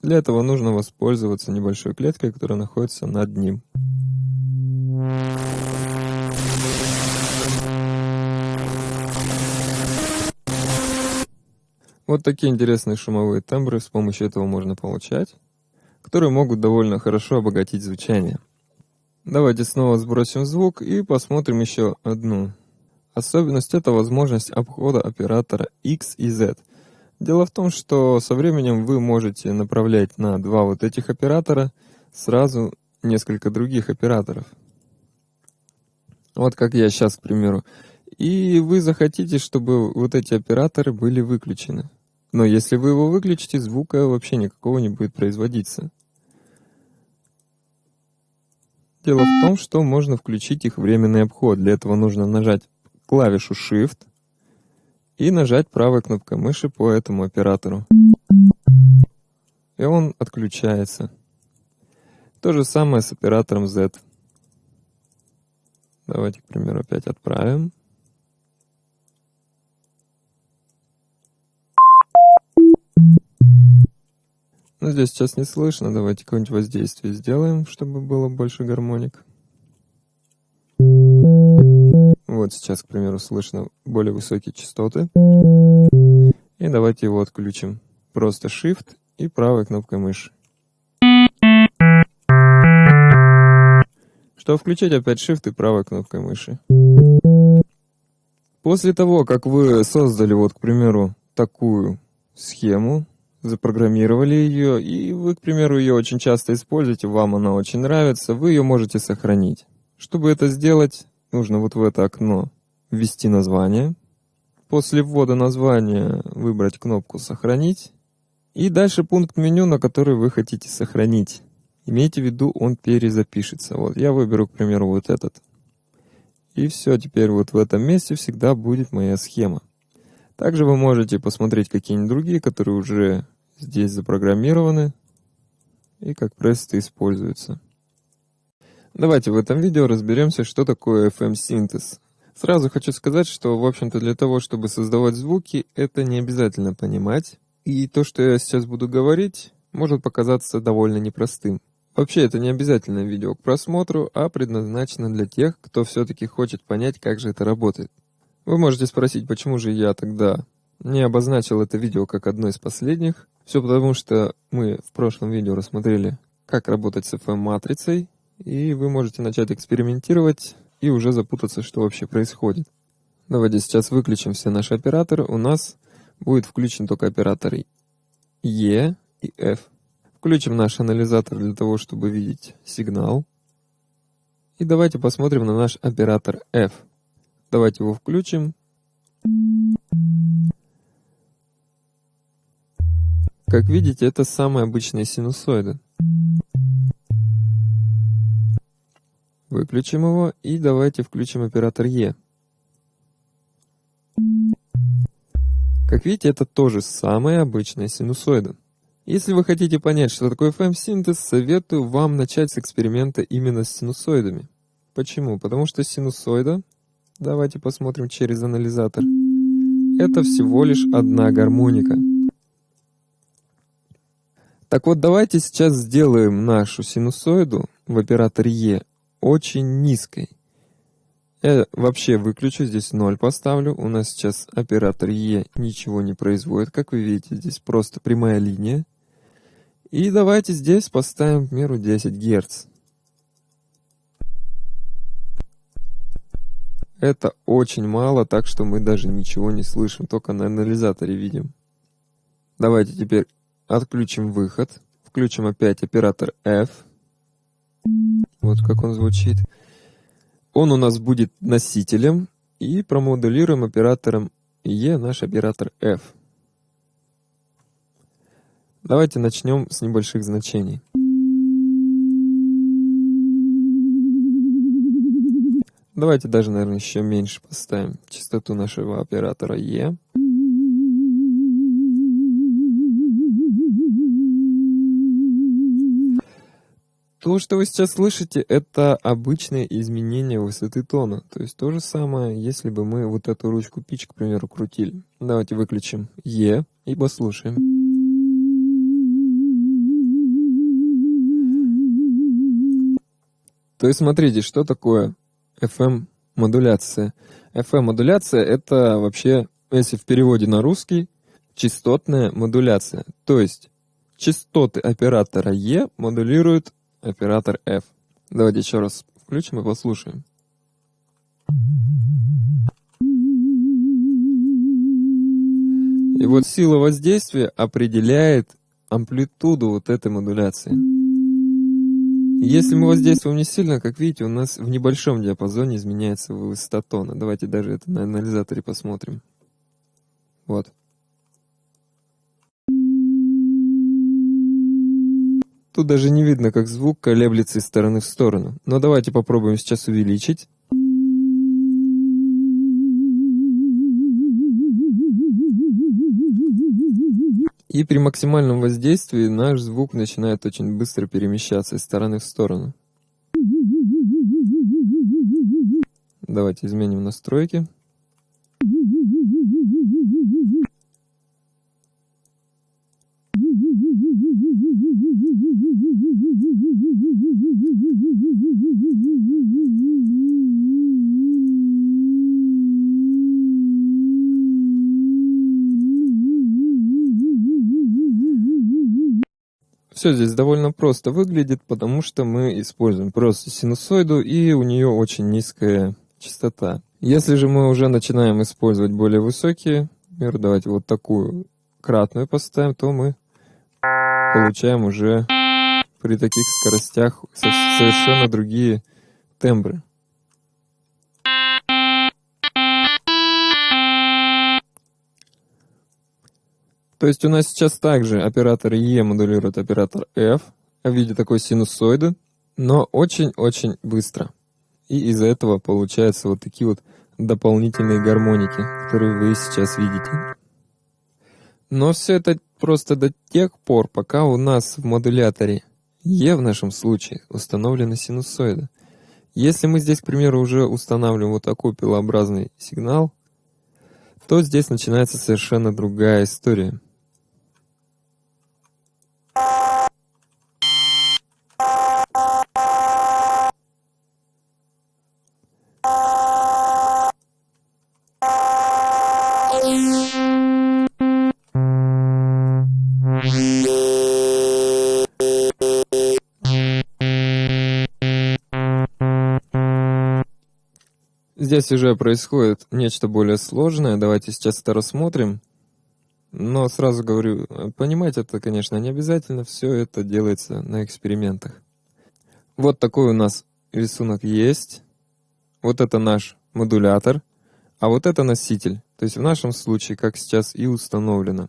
A: Для этого нужно воспользоваться небольшой клеткой, которая находится над ним. Вот такие интересные шумовые тембры с помощью этого можно получать, которые могут довольно хорошо обогатить звучание. Давайте снова сбросим звук и посмотрим еще одну. Особенность — это возможность обхода оператора X и Z. Дело в том, что со временем вы можете направлять на два вот этих оператора сразу несколько других операторов. Вот как я сейчас, к примеру. И вы захотите, чтобы вот эти операторы были выключены. Но если вы его выключите, звука вообще никакого не будет производиться. Дело в том, что можно включить их временный обход. Для этого нужно нажать клавишу Shift и нажать правой кнопкой мыши по этому оператору. И он отключается. То же самое с оператором Z. Давайте, к примеру, опять отправим. Ну, здесь сейчас не слышно. Давайте какое-нибудь воздействие сделаем, чтобы было больше гармоник. Вот сейчас, к примеру, слышно более высокие частоты. И давайте его отключим. Просто Shift и правой кнопкой мыши. Чтобы включить, опять Shift и правой кнопкой мыши. После того, как вы создали, вот, к примеру, такую схему, запрограммировали ее, и вы, к примеру, ее очень часто используете, вам она очень нравится, вы ее можете сохранить. Чтобы это сделать, нужно вот в это окно ввести название. После ввода названия выбрать кнопку «Сохранить». И дальше пункт меню, на который вы хотите сохранить. Имейте в виду, он перезапишется. Вот я выберу, к примеру, вот этот. И все, теперь вот в этом месте всегда будет моя схема. Также вы можете посмотреть какие-нибудь другие, которые уже здесь запрограммированы и как просто используются. Давайте в этом видео разберемся, что такое FM-синтез. Сразу хочу сказать, что, в общем-то, для того, чтобы создавать звуки, это не обязательно понимать. И то, что я сейчас буду говорить, может показаться довольно непростым. Вообще, это не обязательно видео к просмотру, а предназначено для тех, кто все-таки хочет понять, как же это работает. Вы можете спросить, почему же я тогда не обозначил это видео как одно из последних. Все потому, что мы в прошлом видео рассмотрели, как работать с FM-матрицей, и вы можете начать экспериментировать и уже запутаться, что вообще происходит. Давайте сейчас выключим все наши операторы. У нас будет включен только оператор E и F. Включим наш анализатор для того, чтобы видеть сигнал. И давайте посмотрим на наш оператор F. Давайте его включим. Как видите, это самые обычные синусоиды. Выключим его и давайте включим оператор E. Как видите, это тоже самые обычные синусоиды. Если вы хотите понять, что такое FM-синтез, советую вам начать с эксперимента именно с синусоидами. Почему? Потому что синусоида, давайте посмотрим через анализатор, это всего лишь одна гармоника. Так вот, давайте сейчас сделаем нашу синусоиду в операторе E очень низкой. Я вообще выключу, здесь 0 поставлю. У нас сейчас оператор E ничего не производит. Как вы видите, здесь просто прямая линия. И давайте здесь поставим, к примеру, 10 Гц. Это очень мало, так что мы даже ничего не слышим, только на анализаторе видим. Давайте теперь отключим выход, включим опять оператор F. Вот как он звучит. Он у нас будет носителем и промодулируем оператором E наш оператор F. Давайте начнем с небольших значений. Давайте даже, наверное, еще меньше поставим частоту нашего оператора E. То, что вы сейчас слышите, это обычное изменение высоты тона. То есть то же самое, если бы мы вот эту ручку пич, к примеру, крутили. Давайте выключим Е и послушаем. То есть смотрите, что такое FM-модуляция. FM-модуляция — это вообще, если в переводе на русский, частотная модуляция. То есть частоты оператора E модулируют оператор F. Давайте еще раз включим и послушаем. И вот сила воздействия определяет амплитуду вот этой модуляции. Если мы воздействуем не сильно, как видите, у нас в небольшом диапазоне изменяется высота тона. Давайте даже это на анализаторе посмотрим. Вот. Тут даже не видно, как звук колеблется из стороны в сторону. Но давайте попробуем сейчас увеличить. И при максимальном воздействии наш звук начинает очень быстро перемещаться из стороны в сторону. Давайте изменим настройки. Все здесь довольно просто выглядит, потому что мы используем просто синусоиду, и у нее очень низкая частота. Если же мы уже начинаем использовать более высокие, например, давайте вот такую кратную поставим, то мы получаем уже при таких скоростях совершенно другие тембры. То есть у нас сейчас также оператор E модулирует оператор F в виде такой синусоиды, но очень-очень быстро. И из-за этого получаются вот такие вот дополнительные гармоники, которые вы сейчас видите. Но все это просто до тех пор, пока у нас в модуляторе E в нашем случае установлена синусоида. Если мы здесь, к примеру, уже устанавливаем вот такой пилообразный сигнал, то здесь начинается совершенно другая история. Здесь уже происходит нечто более сложное. Давайте сейчас это рассмотрим. Но сразу говорю, понимать это, конечно, не обязательно. Все это делается на экспериментах. Вот такой у нас рисунок есть. Вот это наш модулятор. А вот это носитель. То есть в нашем случае, как сейчас и установлено.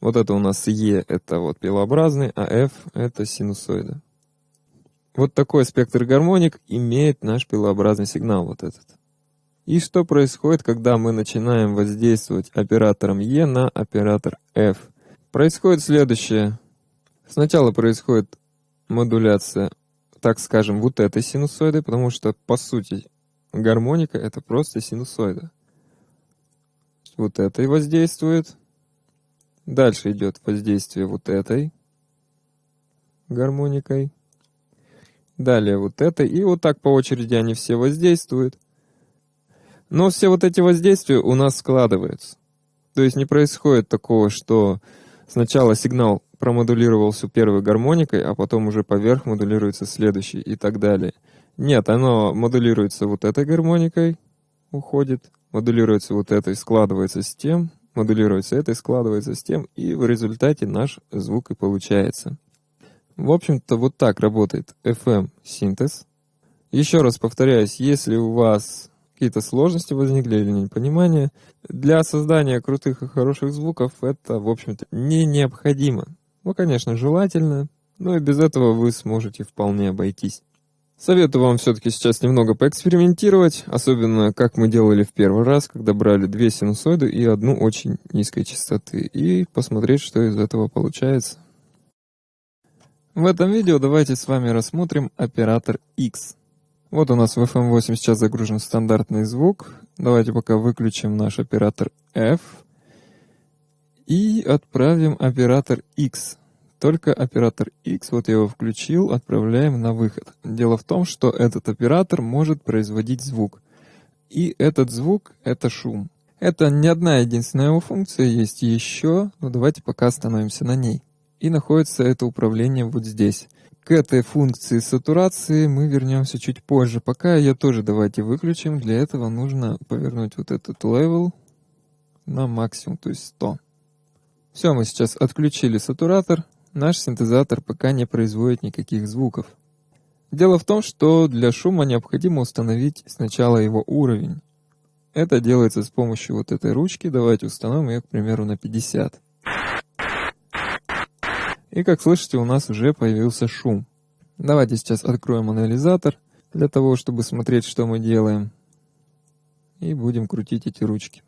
A: Вот это у нас E — это вот пилообразный, а F — это синусоида. Вот такой спектр гармоник имеет наш пилообразный сигнал вот этот. И что происходит, когда мы начинаем воздействовать оператором E на оператор F? Происходит следующее. Сначала происходит модуляция, так скажем, вот этой синусоиды, потому что, по сути, гармоника — это просто синусоида. Вот этой воздействует. Дальше идет воздействие вот этой гармоникой. Далее вот этой. И вот так по очереди они все воздействуют. Но все вот эти воздействия у нас складываются. То есть не происходит такого, что сначала сигнал промодулировался первой гармоникой, а потом уже поверх модулируется следующий и так далее. Нет, оно модулируется вот этой гармоникой, уходит, модулируется вот этой, складывается с тем, модулируется этой, складывается с тем, и в результате наш звук и получается. В общем-то, вот так работает FM-синтез. Еще раз повторяюсь, если у вас какие-то сложности возникли или непонимание. Для создания крутых и хороших звуков это, в общем-то, не необходимо. Ну, конечно, желательно, но и без этого вы сможете вполне обойтись. Советую вам все-таки сейчас немного поэкспериментировать, особенно как мы делали в первый раз, когда брали две синусоиды и одну очень низкой частоты, и посмотреть, что из этого получается. В этом видео давайте с вами рассмотрим оператор X. Вот у нас в FM8 сейчас загружен стандартный звук. Давайте пока выключим наш оператор F и отправим оператор X. Только оператор X, вот я его включил, отправляем на выход. Дело в том, что этот оператор может производить звук. И этот звук — это шум. Это не одна единственная его функция, есть еще, но давайте пока остановимся на ней. И находится это управление вот здесь. К этой функции сатурации мы вернемся чуть позже. Пока ее тоже давайте выключим. Для этого нужно повернуть вот этот level на максимум, то есть 100. Все, мы сейчас отключили сатуратор. Наш синтезатор пока не производит никаких звуков. Дело в том, что для шума необходимо установить сначала его уровень. Это делается с помощью вот этой ручки. Давайте установим ее, к примеру, на 50. И как слышите, у нас уже появился шум. Давайте сейчас откроем анализатор для того, чтобы смотреть, что мы делаем. И будем крутить эти ручки.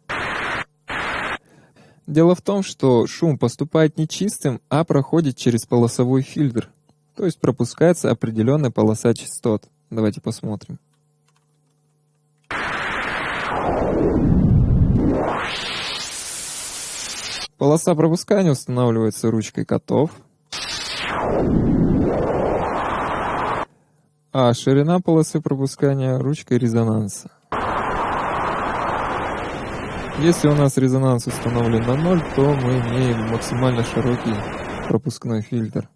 A: Дело в том, что шум поступает не чистым, а проходит через полосовой фильтр. То есть пропускается определенная полоса частот. Давайте посмотрим. Полоса пропускания устанавливается ручкой котов. А ширина полосы пропускания ручкой резонанса. Если у нас резонанс установлен на 0, то мы имеем максимально широкий пропускной фильтр.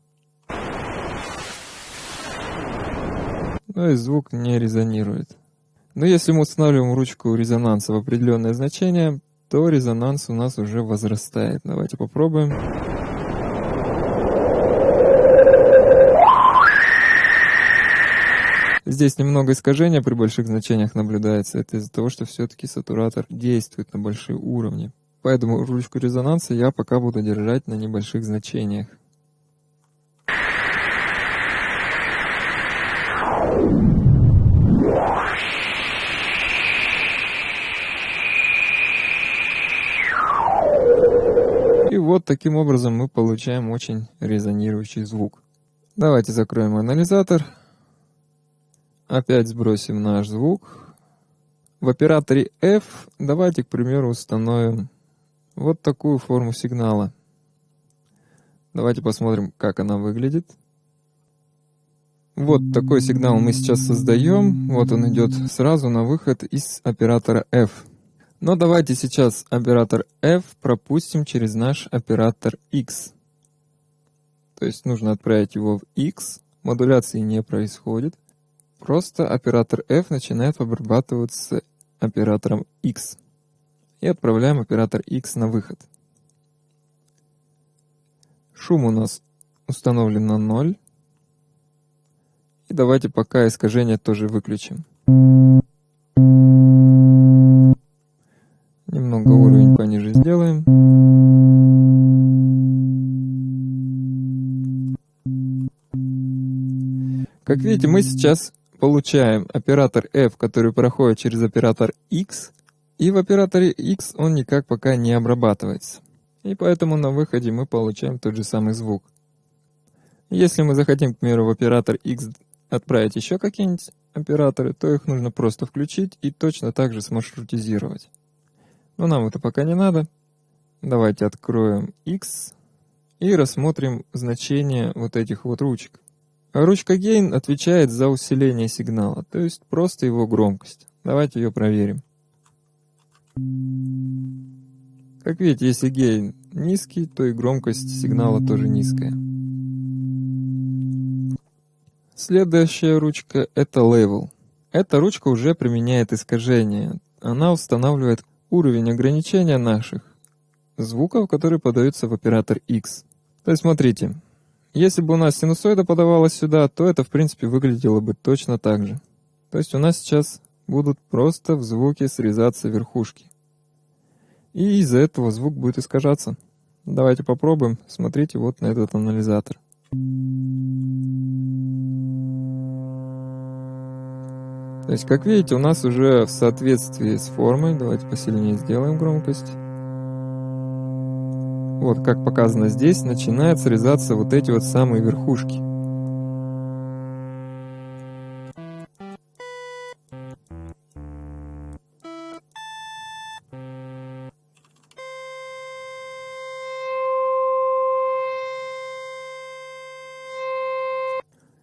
A: Но и звук не резонирует. Но если мы устанавливаем ручку резонанса в определенное значение, то резонанс у нас уже возрастает. Давайте попробуем. Здесь немного искажения при больших значениях наблюдается. Это из-за того, что все-таки сатуратор действует на большие уровни. Поэтому ручку резонанса я пока буду держать на небольших значениях. И вот таким образом мы получаем очень резонирующий звук. Давайте закроем анализатор. Опять сбросим наш звук. В операторе F давайте, к примеру, установим вот такую форму сигнала. Давайте посмотрим, как она выглядит. Вот такой сигнал мы сейчас создаем. Вот он идет сразу на выход из оператора F. Но давайте сейчас оператор F пропустим через наш оператор X. То есть нужно отправить его в X. Модуляции не происходит. Просто оператор F начинает обрабатываться оператором X. И отправляем оператор X на выход. Шум у нас установлен на 0. И давайте пока искажение тоже выключим. Немного уровень пониже сделаем. Как видите, мы сейчас получаем оператор f, который проходит через оператор x, и в операторе x он никак пока не обрабатывается. И поэтому на выходе мы получаем тот же самый звук. Если мы захотим, к примеру, в оператор x отправить еще какие-нибудь операторы, то их нужно просто включить и точно так же смаршрутизировать. Но нам это пока не надо. Давайте откроем X и рассмотрим значение вот этих вот ручек. Ручка Gain отвечает за усиление сигнала, то есть просто его громкость. Давайте ее проверим. Как видите, если гейн низкий, то и громкость сигнала тоже низкая. Следующая ручка — это Level. Эта ручка уже применяет искажение. Она устанавливает уровень ограничения наших звуков, которые подаются в оператор X. То есть смотрите, если бы у нас синусоида подавалась сюда, то это в принципе выглядело бы точно так же. То есть у нас сейчас будут просто в звуке срезаться верхушки. И из-за этого звук будет искажаться. Давайте попробуем. Смотрите вот на этот анализатор. То есть, как видите, у нас уже в соответствии с формой, давайте посильнее сделаем громкость вот как показано здесь, начинают срезаться вот эти вот самые верхушки.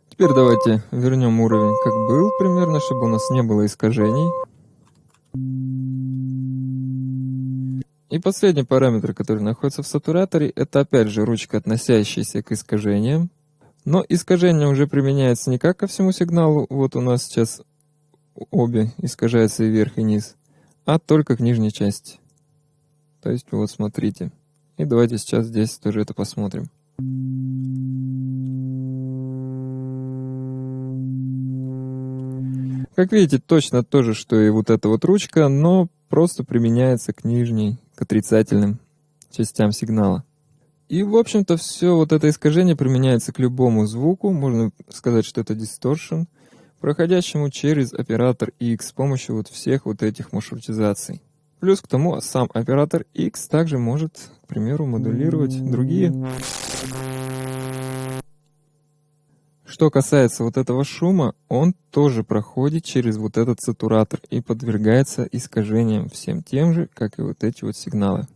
A: Теперь давайте вернем уровень как был примерно, чтобы у нас не было искажений. И последний параметр, который находится в сатураторе, это опять же ручка, относящаяся к искажениям. Но искажение уже применяется не как ко всему сигналу, вот у нас сейчас обе искажаются и вверх, и низ, а только к нижней части. То есть вот смотрите. И давайте сейчас здесь тоже это посмотрим. Как видите, точно то же, что и вот эта вот ручка, но просто применяется к нижней, к отрицательным частям сигнала. И, в общем-то, все вот это искажение применяется к любому звуку, можно сказать, что это дисторшн, проходящему через оператор X с помощью вот всех вот этих маршрутизаций. Плюс к тому, сам оператор X также может, к примеру, модулировать другие. Что касается вот этого шума, он тоже проходит через вот этот сатуратор и подвергается искажениям всем тем же, как и вот эти вот сигналы.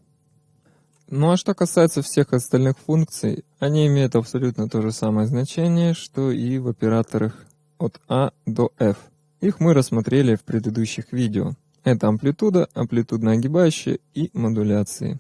A: Ну а что касается всех остальных функций, они имеют абсолютно то же самое значение, что и в операторах от A до F. Их мы рассмотрели в предыдущих видео. Это амплитуда, амплитудно огибающая и модуляции.